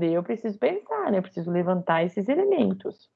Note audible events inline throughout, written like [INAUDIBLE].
responder, eu preciso pensar, né? Eu preciso levantar esses elementos.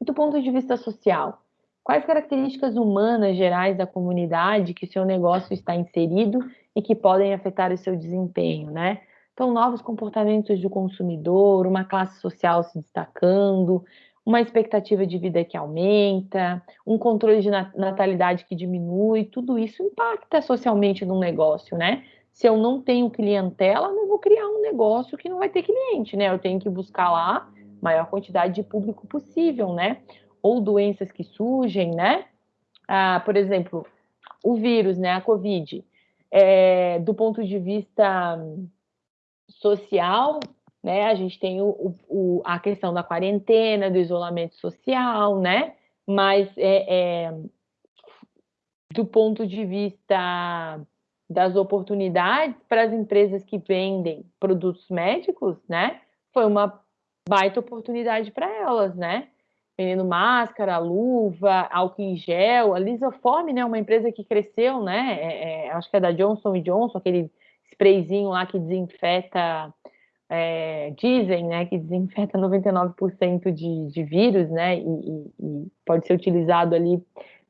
Do ponto de vista social, quais características humanas gerais da comunidade que seu negócio está inserido e que podem afetar o seu desempenho, né? Então, novos comportamentos do consumidor, uma classe social se destacando, uma expectativa de vida que aumenta, um controle de natalidade que diminui, tudo isso impacta socialmente no negócio, né? Se eu não tenho clientela, não vou criar um negócio que não vai ter cliente, né? Eu tenho que buscar lá maior quantidade de público possível, né? Ou doenças que surgem, né? Ah, por exemplo, o vírus, né? A Covid, é, do ponto de vista social, né? A gente tem o, o, a questão da quarentena, do isolamento social, né? Mas é, é, do ponto de vista das oportunidades para as empresas que vendem produtos médicos, né? Foi uma baita oportunidade para elas, né? Vendendo máscara, luva, álcool em gel, a Lisoform, né? Uma empresa que cresceu, né? É, é, acho que é da Johnson Johnson, aquele sprayzinho lá que desinfeta é, dizem né, que desinfeta [LAUGHS] 99% de, de vírus, né, e, e, e pode ser utilizado ali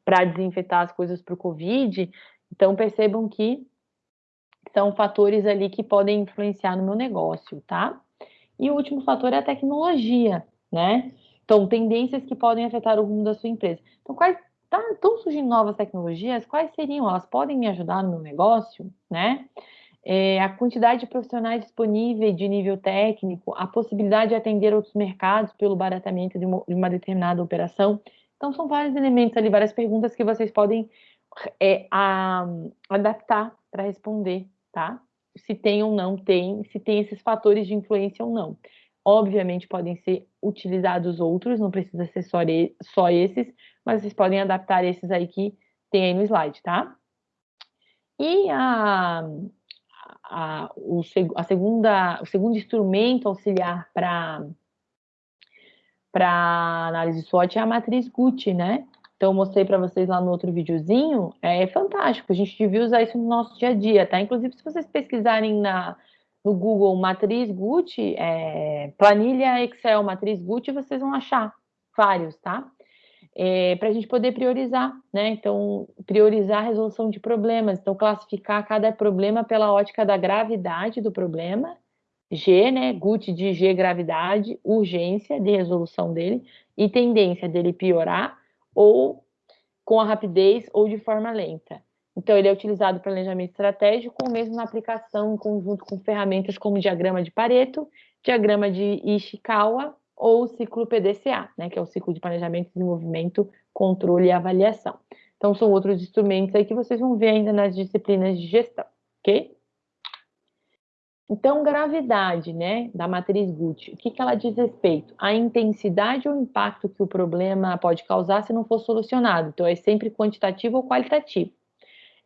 para desinfetar as coisas para o Covid. Então, percebam que são fatores ali que podem influenciar no meu negócio, tá? E o último fator é a tecnologia, né? Então, tendências que podem afetar o rumo da sua empresa. Então, quais estão tá, surgindo novas tecnologias? Quais seriam? Elas podem me ajudar no meu negócio, né? é, a quantidade de profissionais disponíveis de nível técnico, a possibilidade de atender outros mercados pelo baratamento de uma, de uma determinada operação. Então, são vários elementos ali, várias perguntas que vocês podem é, a, adaptar para responder, tá? Se tem ou não tem, se tem esses fatores de influência ou não. Obviamente, podem ser utilizados outros, não precisa ser só, só esses, mas vocês podem adaptar esses aí que tem aí no slide, tá? E a, a, o, a segunda, o segundo instrumento auxiliar para para análise SWOT é a matriz Gucci, né? Então, eu mostrei para vocês lá no outro videozinho, é fantástico, a gente devia usar isso no nosso dia a dia, tá? Inclusive, se vocês pesquisarem na, no Google matriz Gucci, é, planilha Excel matriz Gucci, vocês vão achar vários, tá? é, para a gente poder priorizar, né? Então, priorizar a resolução de problemas, então classificar cada problema pela ótica da gravidade do problema, G, né? GUT de G, gravidade, urgência de resolução dele e tendência dele piorar ou com a rapidez ou de forma lenta. Então, ele é utilizado para planejamento estratégico ou mesmo na aplicação em conjunto com ferramentas como diagrama de Pareto, diagrama de Ishikawa ou ciclo PDCA, né, que é o ciclo de planejamento, desenvolvimento, controle e avaliação. Então, são outros instrumentos aí que vocês vão ver ainda nas disciplinas de gestão, ok? Então, gravidade, né, da matriz Gucci, o que, que ela diz respeito? A intensidade ou impacto que o problema pode causar se não for solucionado. Então, é sempre quantitativo ou qualitativo.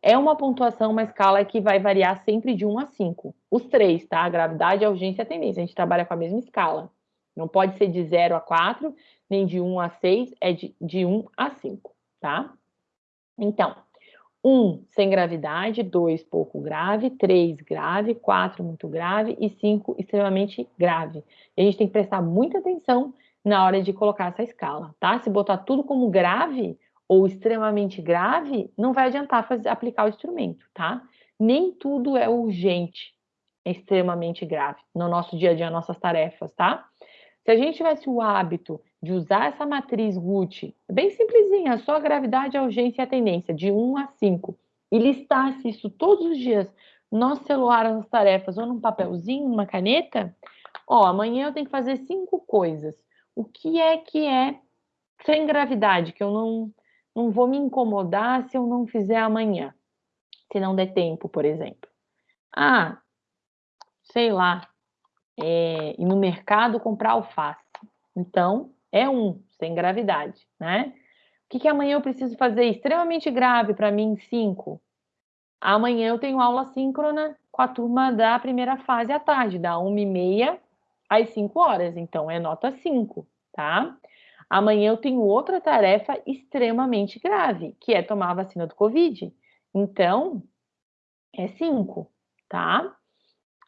É uma pontuação, uma escala que vai variar sempre de 1 a 5. Os três, tá? A gravidade, a urgência e a tendência. A gente trabalha com a mesma escala. Não pode ser de 0 a 4, nem de 1 a 6, é de, de 1 a 5, tá? Então, 1 sem gravidade, 2 pouco grave, 3 grave, 4 muito grave e 5 extremamente grave. E a gente tem que prestar muita atenção na hora de colocar essa escala, tá? Se botar tudo como grave ou extremamente grave, não vai adiantar fazer, aplicar o instrumento, tá? Nem tudo é urgente, é extremamente grave no nosso dia a dia, nossas tarefas, tá? Se a gente tivesse o hábito de usar essa matriz Gucci, bem simplesinha, só a gravidade, a urgência e a tendência, de 1 a 5, e listasse isso todos os dias no celular, nas tarefas, ou num papelzinho, numa caneta, ó, amanhã eu tenho que fazer cinco coisas. O que é que é sem gravidade, que eu não, não vou me incomodar se eu não fizer amanhã, se não der tempo, por exemplo. Ah, sei lá, é, ir no mercado comprar alface. Então, é um, sem gravidade, né? O que, que amanhã eu preciso fazer extremamente grave para mim? Cinco. Amanhã eu tenho aula síncrona com a turma da primeira fase à tarde, da uma e meia às cinco horas. Então, é nota cinco, tá? Amanhã eu tenho outra tarefa extremamente grave, que é tomar a vacina do Covid. Então, é cinco, tá?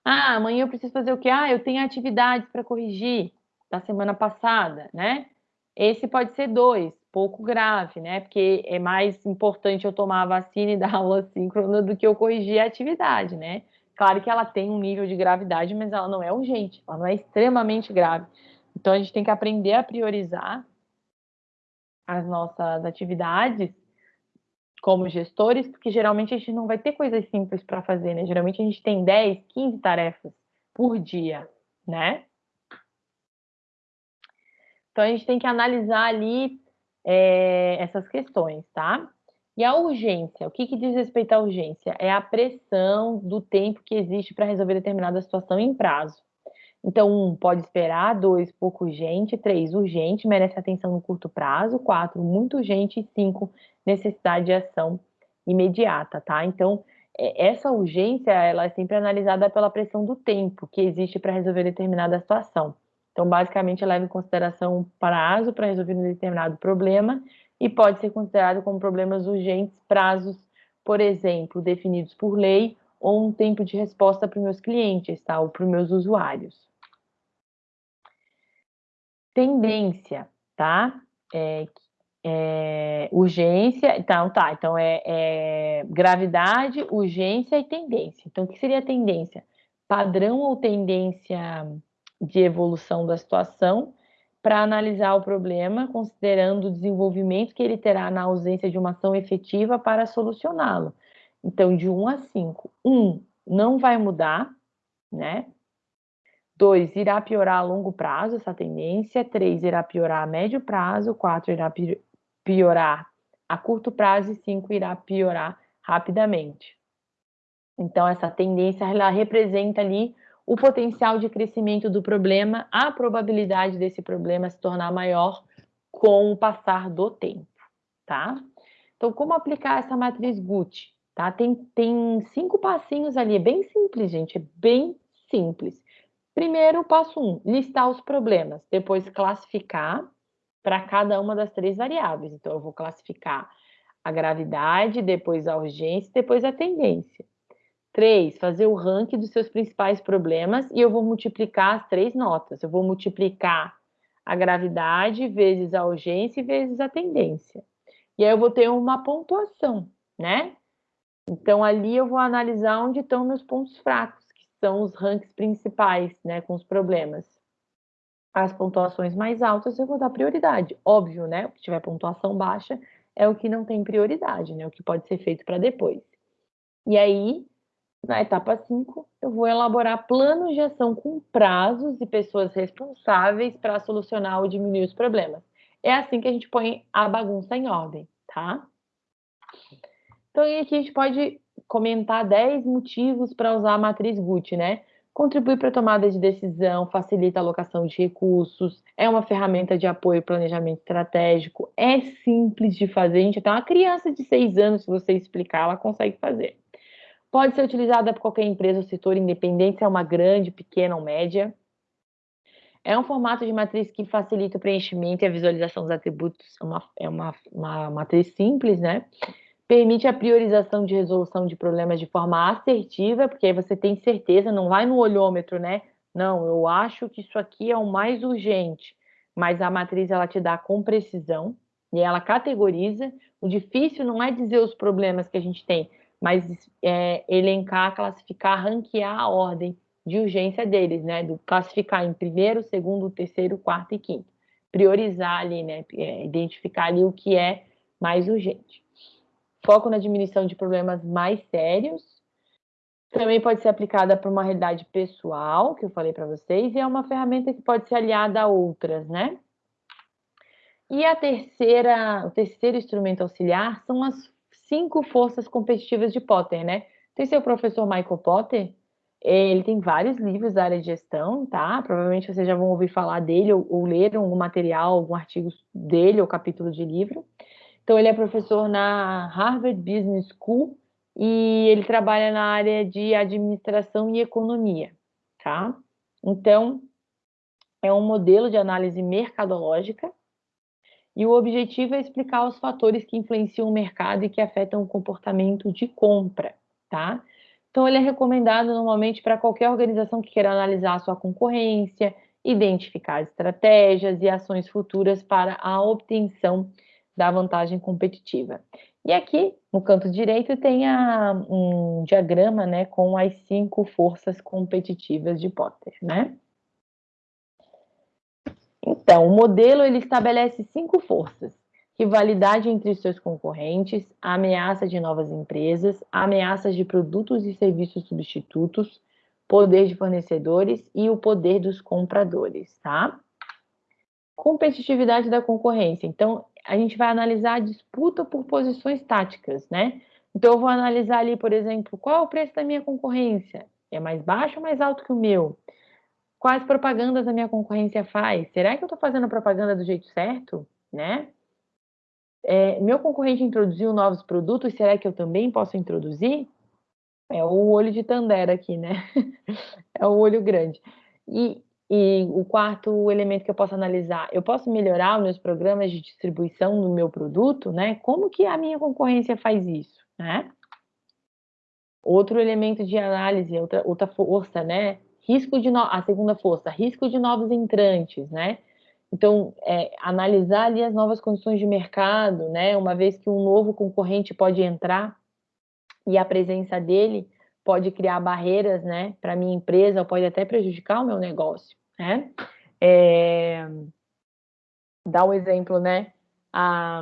Ah, amanhã eu preciso fazer o quê? Ah, eu tenho atividades para corrigir da semana passada, né? Esse pode ser dois, pouco grave, né? Porque é mais importante eu tomar a vacina e [LAUGHS] dar aula síncrona do que eu corrigir a atividade, né? Claro que ela tem um nível de gravidade, mas ela não é urgente, ela não é extremamente grave. Então a gente tem que aprender a priorizar as nossas atividades como gestores, porque geralmente a gente não vai ter coisas simples para fazer, né? Geralmente a gente tem 10, 15 tarefas por dia, né? Então a gente tem que analisar ali é, essas questões, tá? E a urgência, o que, que diz respeito à urgência? É a pressão do tempo que existe para resolver determinada situação em prazo. Então, um, pode esperar, dois, pouco urgente, três, urgente, merece atenção no curto prazo, quatro, muito urgente, e cinco, necessidade de ação imediata, tá? Então, é, essa urgência, ela é sempre analisada pela pressão do tempo que existe para resolver determinada situação. Então, basicamente, leva em consideração o prazo para resolver um determinado problema e pode ser considerado como problemas urgentes prazos, por exemplo, definidos por lei ou um tempo de resposta para os meus clientes, tá? Ou para os meus usuários. Tendência, tá? É, é, urgência, então tá, então é, é, gravidade, urgência e tendência. Então, o que seria tendência? Padrão ou tendência de evolução da situação para analisar o problema, considerando o desenvolvimento que ele terá na ausência de uma ação efetiva para solucioná-lo. Então, de 1 a 5, 1 não vai mudar, né? 2 irá piorar a longo prazo essa tendência, 3 irá piorar a médio prazo, 4 irá piorar a curto prazo e 5 irá piorar rapidamente. Então, essa tendência ela representa ali o potencial de crescimento do problema, a probabilidade desse problema se tornar maior com o passar do tempo, tá? Então, como aplicar essa matriz Gucci? Tá? Tem, tem cinco passinhos ali, é bem simples, gente, é bem simples. Primeiro, passo um, listar os problemas, depois classificar para cada uma das três variáveis. Então, eu vou classificar a gravidade, depois a urgência, depois a tendência. Três, fazer o ranking dos seus principais problemas e eu vou multiplicar as três notas. Eu vou multiplicar a gravidade vezes a urgência e vezes a tendência. E aí eu vou ter uma pontuação, né? Então, ali eu vou analisar onde estão meus pontos fracos, que são os rankings principais, né, com os problemas. As pontuações mais altas eu vou dar prioridade. Óbvio, né? O que tiver pontuação baixa é o que não tem prioridade, né? O que pode ser feito para depois. E aí, na etapa 5, eu vou elaborar planos de ação com prazos e pessoas responsáveis para solucionar ou diminuir os problemas. É assim que a gente põe a bagunça em ordem, tá? Então, aqui a gente pode comentar 10 motivos para usar a matriz Gucci, né? Contribui para a tomada de decisão, facilita a alocação de recursos, é uma ferramenta de apoio e planejamento estratégico, é simples de fazer, gente, até uma criança de 6 anos, se você explicar, ela consegue fazer. Pode ser utilizada por qualquer empresa ou setor, independente se é uma grande, pequena ou média. É um formato de matriz que facilita o preenchimento e a visualização dos atributos, é uma, é uma, uma matriz simples, né? permite a priorização de resolução de problemas de forma assertiva, porque aí você tem certeza, não vai no olhômetro, né? Não, eu acho que isso aqui é o mais urgente, mas a matriz ela te dá com precisão e ela categoriza. O difícil não é dizer os problemas que a gente tem, mas é, elencar, classificar, ranquear a ordem de urgência deles, né? Do classificar em primeiro, segundo, terceiro, quarto e quinto. Priorizar ali, né? É, identificar ali o que é mais urgente foco na diminuição de problemas mais sérios. Também pode ser aplicada para uma realidade pessoal, que eu falei para vocês, e é uma ferramenta que pode ser aliada a outras, né? E a terceira, o terceiro instrumento auxiliar são as cinco forças competitivas de Potter, né? Tem seu professor Michael Potter, ele tem vários livros da área de gestão, tá? Provavelmente vocês já vão ouvir falar dele ou, ou leram algum material, algum artigo dele ou capítulo de livro. Então, ele é professor na Harvard Business School e ele trabalha na área de administração e economia, tá? Então, é um modelo de análise mercadológica e o objetivo é explicar os fatores que influenciam o mercado e que afetam o comportamento de compra, tá? Então, ele é recomendado normalmente para qualquer organização que queira analisar a sua concorrência, identificar estratégias e ações futuras para a obtenção da vantagem competitiva. E aqui, no canto direito, tem a, um diagrama né, com as cinco forças competitivas de Potter. Né? Então, o modelo ele estabelece cinco forças: rivalidade entre seus concorrentes, ameaça de novas empresas, ameaças de produtos e serviços substitutos, poder de fornecedores e o poder dos compradores, tá? Competitividade da concorrência. Então, a gente vai analisar a disputa por posições táticas, né? Então, eu vou analisar ali, por exemplo, qual é o preço da minha concorrência? É mais baixo ou mais alto que o meu? Quais propagandas a minha concorrência faz? Será que eu estou fazendo propaganda do jeito certo? Né? É, meu concorrente introduziu novos produtos, será que eu também posso introduzir? É o olho de Tandera aqui, né? [LAUGHS] é o olho grande. E, e o quarto elemento que eu posso analisar, eu posso melhorar os meus programas de distribuição do meu produto, né? Como que a minha concorrência faz isso, né? Outro elemento de análise, outra, outra força, né? Risco de no... a segunda força, risco de novos entrantes, né? Então, é, analisar ali as novas condições de mercado, né? Uma vez que um novo concorrente pode entrar e a presença dele pode criar barreiras, né, para minha empresa, ou pode até prejudicar o meu negócio, né? É, dá um exemplo, né? A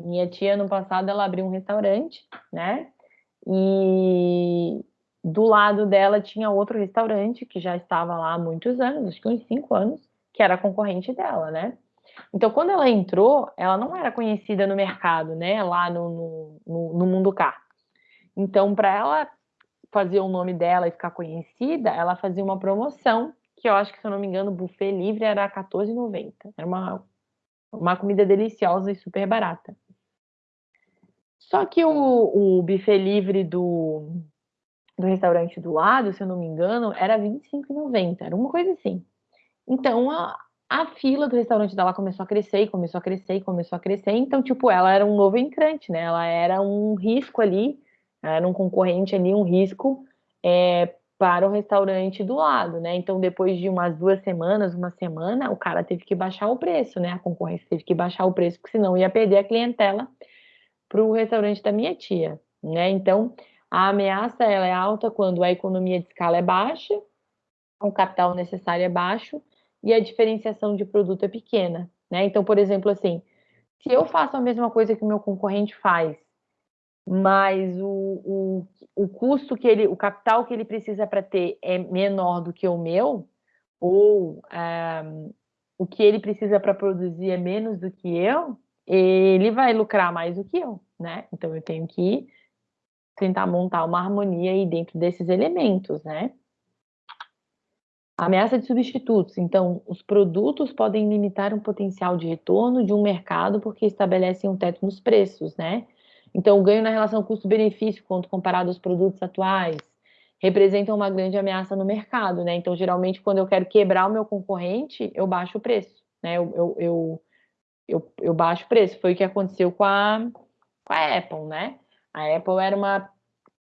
minha tia no passado ela abriu um restaurante, né? E do lado dela tinha outro restaurante que já estava lá há muitos anos, acho que uns cinco anos, que era concorrente dela, né? Então, quando ela entrou, ela não era conhecida no mercado, né? Lá no, no, no mundo car. Então, para ela fazer o nome dela e ficar conhecida, ela fazia uma promoção, que eu acho que, se eu não me engano, o buffet livre era R$14,90. Era uma, uma comida deliciosa e super barata. Só que o, o buffet livre do, do restaurante do lado, se eu não me engano, era R$25,90. Era uma coisa assim. Então, a, a fila do restaurante dela começou a crescer, começou a crescer, começou a crescer. Então, tipo, ela era um novo entrante, né? Ela era um risco ali era um concorrente ali, um risco é, para o restaurante do lado, né? Então, depois de umas duas semanas, uma semana, o cara teve que baixar o preço, né? A concorrência teve que baixar o preço, porque senão ia perder a clientela para o restaurante da minha tia, né? Então, a ameaça ela é alta quando a economia de escala é baixa, o capital necessário é baixo e a diferenciação de produto é pequena, né? Então, por exemplo, assim, se eu faço a mesma coisa que o meu concorrente faz mas o, o, o custo que ele, o capital que ele precisa para ter é menor do que o meu, ou é, o que ele precisa para produzir é menos do que eu, ele vai lucrar mais do que eu, né? Então eu tenho que tentar montar uma harmonia aí dentro desses elementos, né? Ameaça de substitutos. Então, os produtos podem limitar um potencial de retorno de um mercado porque estabelecem um teto nos preços, né? Então, o ganho na relação custo-benefício, quando comparado aos produtos atuais, representa uma grande ameaça no mercado, né? Então, geralmente, quando eu quero quebrar o meu concorrente, eu baixo o preço, né? Eu, eu, eu, eu, eu baixo o preço. Foi o que aconteceu com a, com a Apple, né? A Apple era uma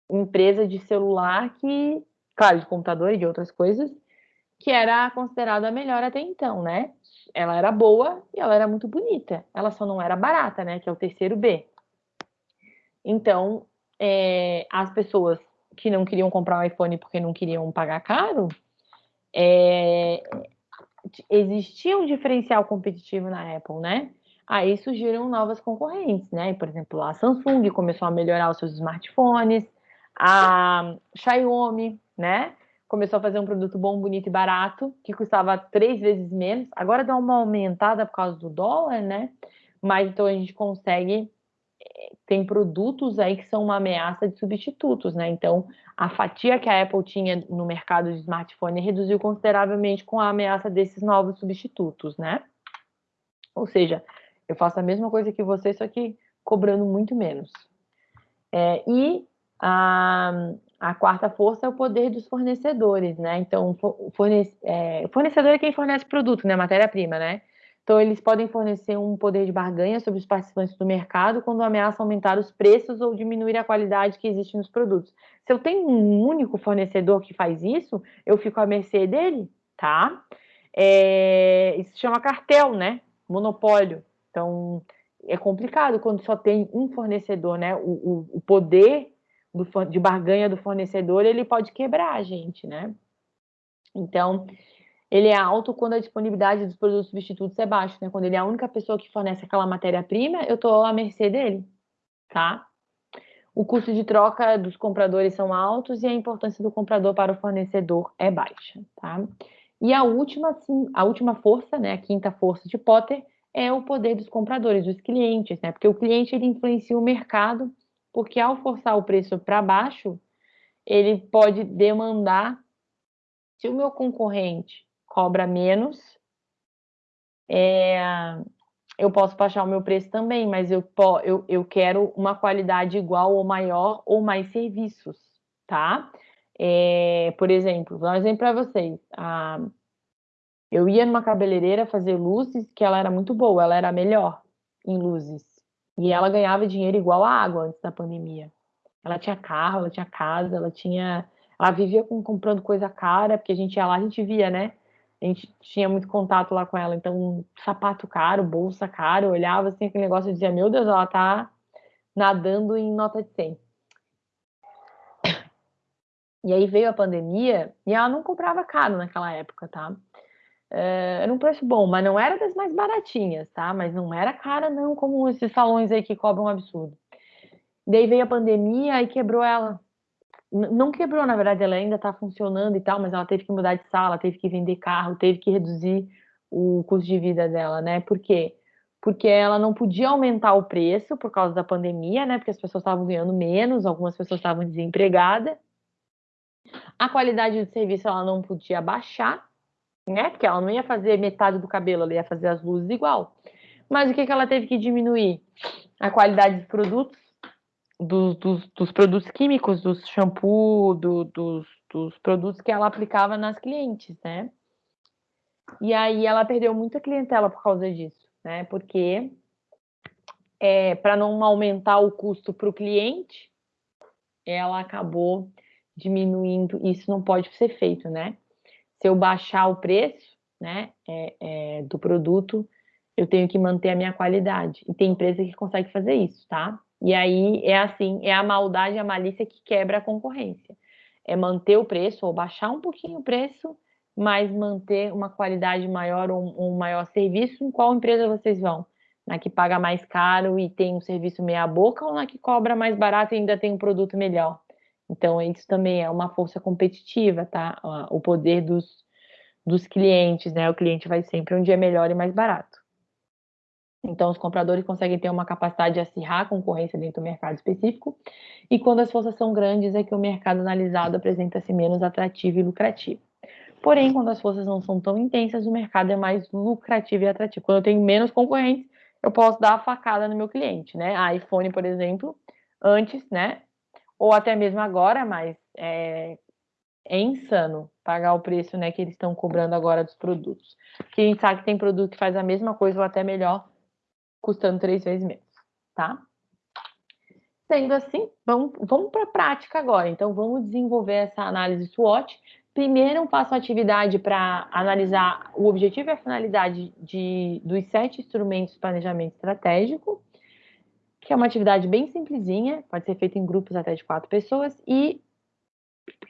empresa de celular que, claro, de computador e de outras coisas, que era considerada a melhor até então, né? Ela era boa e ela era muito bonita. Ela só não era barata, né? Que é o terceiro B. Então, é, as pessoas que não queriam comprar um iPhone porque não queriam pagar caro, é, existia um diferencial competitivo na Apple, né? Aí surgiram novas concorrentes, né? Por exemplo, a Samsung começou a melhorar os seus smartphones, a Xiaomi, né? Começou a fazer um produto bom, bonito e barato, que custava três vezes menos. Agora dá uma aumentada por causa do dólar, né? Mas então a gente consegue tem produtos aí que são uma ameaça de substitutos, né? Então, a fatia que a Apple tinha no mercado de smartphone reduziu consideravelmente com a ameaça desses novos substitutos, né? Ou seja, eu faço a mesma coisa que você, só que cobrando muito menos. É, e a, a quarta força é o poder dos fornecedores, né? Então, é, fornecedor é quem fornece produto, né? Matéria-prima, né? Então, eles podem fornecer um poder de barganha sobre os participantes do mercado quando ameaçam aumentar os preços ou diminuir a qualidade que existe nos produtos. Se eu tenho um único fornecedor que faz isso, eu fico à mercê dele, tá? É, isso se chama cartel, né? Monopólio. Então, é complicado quando só tem um fornecedor, né? O, o, o poder do, de barganha do fornecedor, ele pode quebrar a gente, né? Então, ele é alto quando a disponibilidade dos produtos substitutos é baixa, né? Quando ele é a única pessoa que fornece aquela matéria-prima, eu estou à mercê dele, tá? O custo de troca dos compradores são altos e a importância do comprador para o fornecedor é baixa, tá? E a última, sim, a última força, né, a quinta força de Potter, é o poder dos compradores, dos clientes, né? Porque o cliente ele influencia o mercado, porque ao forçar o preço para baixo, ele pode demandar se o meu concorrente cobra menos, é, eu posso baixar o meu preço também, mas eu, eu, eu quero uma qualidade igual ou maior ou mais serviços, tá? É, por exemplo, vou dar um exemplo para vocês. Ah, eu ia numa cabeleireira fazer luzes que ela era muito boa, ela era melhor em luzes. E ela ganhava dinheiro igual a água antes da pandemia. Ela tinha carro, ela tinha casa, ela tinha. Ela vivia com, comprando coisa cara, porque a gente ia lá, a gente via, né? a gente tinha muito contato lá com ela, então sapato caro, bolsa caro, olhava assim aquele negócio e dizia, meu Deus, ela tá nadando em nota de 100. [COUGHS] E aí veio a pandemia e ela não comprava caro naquela época, tá? É, era um preço bom, mas não era das mais baratinhas, tá? Mas não era cara não, como esses salões aí que cobram um absurdo. Daí veio a pandemia e quebrou ela não quebrou, na verdade, ela ainda está funcionando e tal, mas ela teve que mudar de sala, teve que vender carro, teve que reduzir o custo de vida dela, né? Por quê? Porque ela não podia aumentar o preço por causa da pandemia, né? Porque as pessoas estavam ganhando menos, algumas pessoas estavam desempregadas. A qualidade do serviço ela não podia baixar, né? Porque ela não ia fazer metade do cabelo, ela ia fazer as luzes igual. Mas o que, que ela teve que diminuir? A qualidade dos produtos dos, dos, dos, produtos químicos, dos shampoo, do, dos, dos produtos que ela aplicava nas clientes, né? E aí ela perdeu muita clientela por causa disso, né? Porque é, para não aumentar o custo para o cliente, ela acabou diminuindo. Isso não pode ser feito, né? Se eu baixar o preço, né, é, é, do produto, eu tenho que manter a minha qualidade. E tem empresa que consegue fazer isso, tá? E aí é assim, é a maldade, a malícia que quebra a concorrência. É manter o preço ou baixar um pouquinho o preço, mas manter uma qualidade maior ou um, maior serviço. Em qual empresa vocês vão? Na que paga mais caro e tem um serviço meia boca ou na que cobra mais barato e ainda tem um produto melhor? Então, isso também é uma força competitiva, tá? O poder dos, dos clientes, né? O cliente vai sempre onde é melhor e mais barato. Então, os compradores conseguem ter uma capacidade de acirrar a concorrência dentro do mercado específico, e quando as forças são grandes, é que o mercado analisado apresenta-se menos atrativo e lucrativo. Porém, quando as forças não são tão intensas, o mercado é mais lucrativo e atrativo. Quando eu tenho menos concorrentes, eu posso dar a facada no meu cliente, né? A iPhone, por exemplo, antes, né? Ou até mesmo agora, mas é, é insano pagar o preço né, que eles estão cobrando agora dos produtos. Porque a gente sabe que tem produto que faz a mesma coisa ou até melhor custando três vezes menos, tá? Sendo assim, vamos, vamos para a prática agora. Então, vamos desenvolver essa análise SWOT. Primeiro, faço a atividade para analisar o objetivo e a finalidade de, dos sete instrumentos de planejamento estratégico, que é uma atividade bem simplesinha, pode ser feita em grupos até de quatro pessoas, e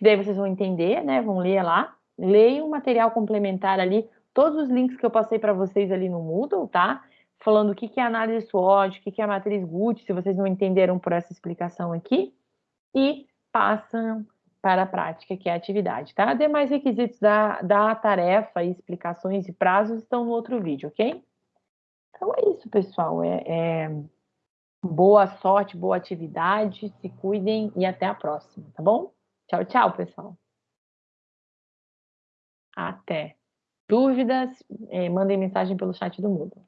daí vocês vão entender, né? Vão ler lá, leiam um material complementar ali, todos os links que eu passei para vocês ali no Moodle, tá? falando o que é análise SWOT, o que é a matriz Gucci, se vocês não entenderam por essa explicação aqui, e passam para a prática, que é a atividade, tá? Demais requisitos da, da tarefa, explicações e prazos estão no outro vídeo, ok? Então é isso, pessoal. É, é... Boa sorte, boa atividade, se cuidem e até a próxima, tá bom? Tchau, tchau, pessoal. Até. Dúvidas, eh, mandem mensagem pelo chat do Moodle.